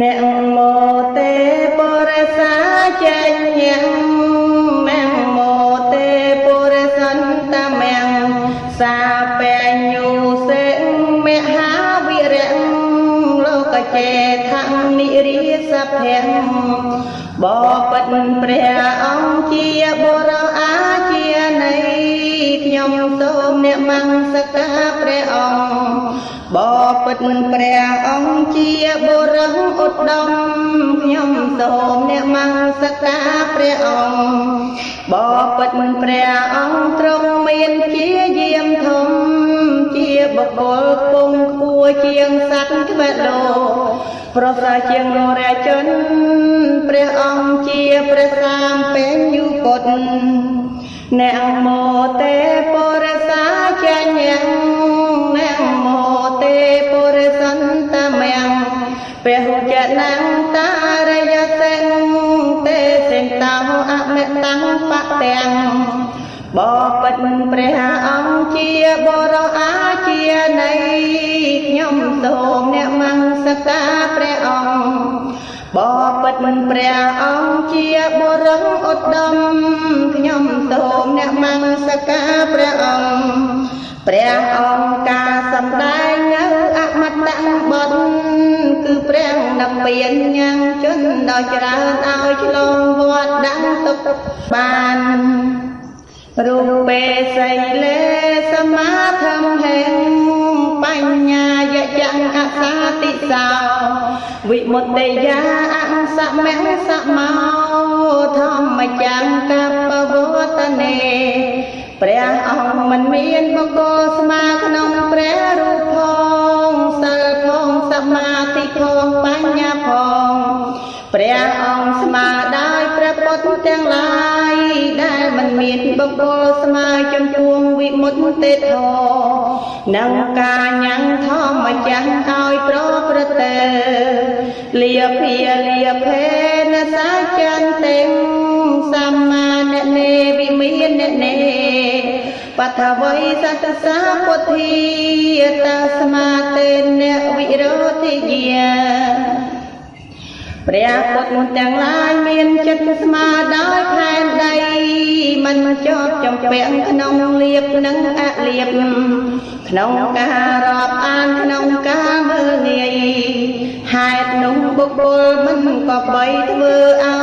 អ្នកមោទេបរិសាចេញញមាំមោទេបរិសន្តមាំសាបញ្ញុសេមហាវិរៈលោកចេថនិរិសភៈបបិទ្ធព្រះអង្គជាបុរសអា បបិទ្ធព្រះអង្គជាបុរសឧត្តមខ្ញុំសូមអ្នកមង្សការព្រះអង្គបបិទ្ធព្រះអង្គទ្រង់មានជាយាមធំជាបុគ្គលពងខ្ពស់ជាងសត្វទ្វេលោប្រសើរជាងនរាជនព្រះអង្គជាព្រះសាមបញ្ញុពុទ្ធអ្នកមោទេបរិ ព្រះចនំតារយសិនទេសិនតោអមិតੰបទាំងបបិទ្ធព្រះអង្គជាបរោអាជានៃខ្ញុំសូមអ្នកមង្សការព្រះអង្គបបិទ្ធព្រះអង្គជាបុរសឧត្តមខ្ញុំសូមអ្នកមង្សការព្រះអង្គព្រះអង្គកា ព្រះនិព្វានញ៉ាំងជនដល់ច្រើនឲ្យឆ្លងវត្តដឹងទុកបានរូបេសីលេសមាធំហេងបញ្ញាយយ៉ាងអសាតិសោវិមុតតិយាអសមៈសមោធម្មចាំកបវតនេព្រះអង្គមិនមានបុគ្គលស្មើ សមាធិផងបញ្ញាផងព្រះអង្គស្មើដោយព្រះពុទ្ធទាំងឡាយដែលមិនមានបុគ្គលស្មើចំពោះវិមុតទេធនិងការញ៉ាំងធម្មចាស់ឲ្យប្រព្រឹត្តលាភាលាភេនសាចន្តិងសម្មាននេវិមាននេបថវៃសតសាពុទ្ធាតាស្មាតេនវិ រោធិយាព្រះពុទ្ធទាំងឡាយមានចិត្តស្មើដោយផែនដីមិនជាប់ចំពាក់ក្នុងលៀបនិងអលៀបក្នុងការរាប់អានក្នុងការមើលងាយហេតុនោះបុគ្គលមិនក៏បីធ្វើឲ្យឆ្គំឆ្គងនឹងព្រះពុទ្ធនោះឡើយ